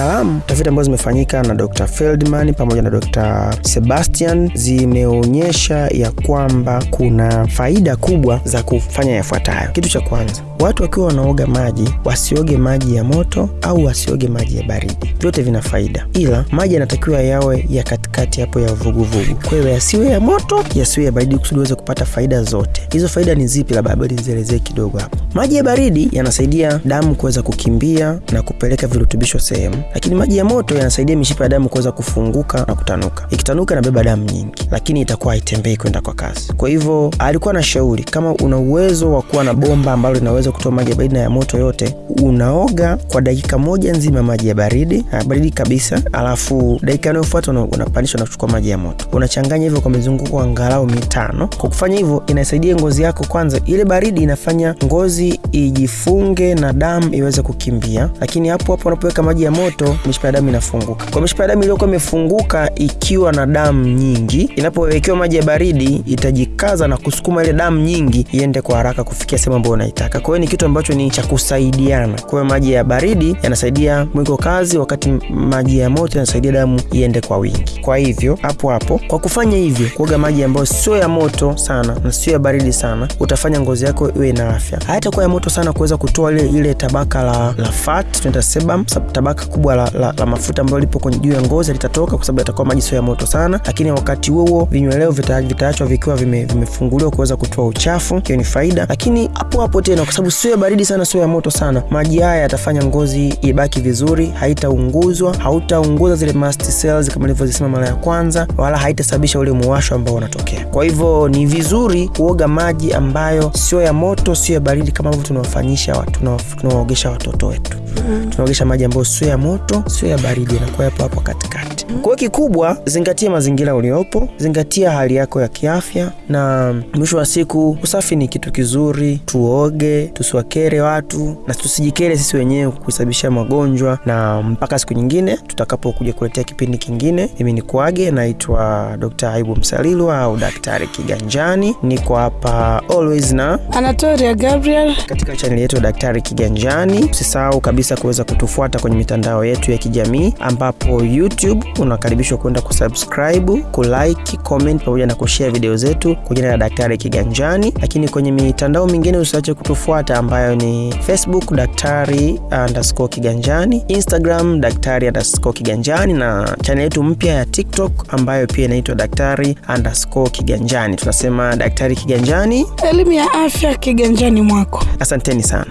Taalamu tafiti ambazo zimefanyika na Dr. Feldman pamoja na Dr. Sebastian zimeonyesha ya kwamba kuna faida kubwa za kufanya yafuatayo. Kitu cha kwanza, watu wakiwa wanaoga maji wasioge maji ya moto au wasioge maji ya baridi, vyote vina faida, ila maji yanatakiwa yawe ya katikati hapo ya vuguvugu. Kwa hiyo yasiwe ya moto, yasiwe ya baridi, kusudi uweze kupata faida zote. Hizo faida ni zipi? Labda bado nizielezee kidogo hapo. Maji ya baridi yanasaidia damu kuweza kukimbia na kupeleka virutubisho sehemu lakini maji ya moto yanasaidia mishipa ya damu kuweza kufunguka na kutanuka. Ikitanuka inabeba damu nyingi, lakini itakuwa haitembei kwenda kwa kasi. Kwa hivyo alikuwa na shauri, kama una uwezo wa kuwa na bomba ambalo linaweza kutoa maji ya baridi na ya moto yote, unaoga kwa dakika moja nzima maji ya baridi baridi kabisa, alafu dakika inayofuata unapandishwa na kuchukua maji ya moto, unachanganya hivyo kwa mizunguko angalau mitano. Kwa kufanya hivyo, inasaidia ngozi yako, kwanza ile baridi inafanya ngozi ijifunge na damu iweze kukimbia, lakini hapo hapo unapoweka maji ya moto mishipa ya damu inafunguka. Kwa mishipa ya damu iliyokuwa imefunguka ikiwa na damu nyingi, inapowekewa maji ya baridi itajikaza na kusukuma ile damu nyingi iende kwa haraka kufikia sehemu ambayo unaitaka. Kwa hiyo ni kitu ambacho ni cha kusaidiana. Kwa hiyo maji ya baridi yanasaidia mwiko kazi, wakati maji ya moto yanasaidia damu iende kwa wingi. Kwa hivyo hapo hapo, kwa kufanya hivyo, kuoga maji ambayo sio ya moto sana na sio ya baridi sana, utafanya ngozi yako iwe na afya. Hayatakuwa ya moto sana kuweza kutoa ile ile tabaka la, la fat tunaita sebum, tabaka kubwa la, la, la mafuta ambayo lipo kwenye juu ya ngozi litatoka kwa sababu yatakuwa maji sio ya moto sana, lakini wakati huo huo vinyweleo vitaachwa vikiwa vimefunguliwa kuweza kutoa uchafu. Hiyo ni faida, lakini hapo hapo tena, kwa sababu sio ya baridi sana, sio ya moto sana, maji haya yatafanya ngozi ibaki vizuri, haitaunguzwa, hautaunguza zile mast cells kama nilivyosema mara ya kwanza, wala haitasababisha ule muwasho ambao unatokea. Kwa hivyo ni vizuri kuoga maji ambayo sio ya moto, sio ya baridi, kama hivyo tunawafanyisha watu, tunawaogesha watoto wetu Mm. Tunaogesha maji ambayo sio ya moto sio ya baridi, inakuwa hapo hapo katikati. Kwa hiyo kikubwa, zingatia mazingira uliopo, zingatia hali yako ya kiafya, na mwisho wa siku usafi ni kitu kizuri. Tuoge, tusiwakere watu na tusijikere sisi wenyewe kusababisha magonjwa. Na mpaka siku nyingine tutakapokuja kuletea kipindi kingine, mimi ni kuage, naitwa Dr. Aibu Msalilwa au Daktari Kiganjani. Niko hapa always na Anatoria Gabriel katika chaneli yetu ya Daktari Kiganjani. Usisahau kabisa kuweza kutufuata kwenye mitandao yetu ya kijamii ambapo YouTube unakaribishwa kwenda kusubscribe, kulike, comment pamoja na kushare video zetu kwa jina la Daktari Kiganjani. Lakini kwenye mitandao mingine usiache kutufuata ambayo ni Facebook Daktari underscore Kiganjani, Instagram Daktari underscore Kiganjani na channel yetu mpya ya TikTok ambayo pia inaitwa Daktari underscore Kiganjani. Tunasema Daktari Kiganjani, elimu ya afya kiganjani mwako. asanteni sana.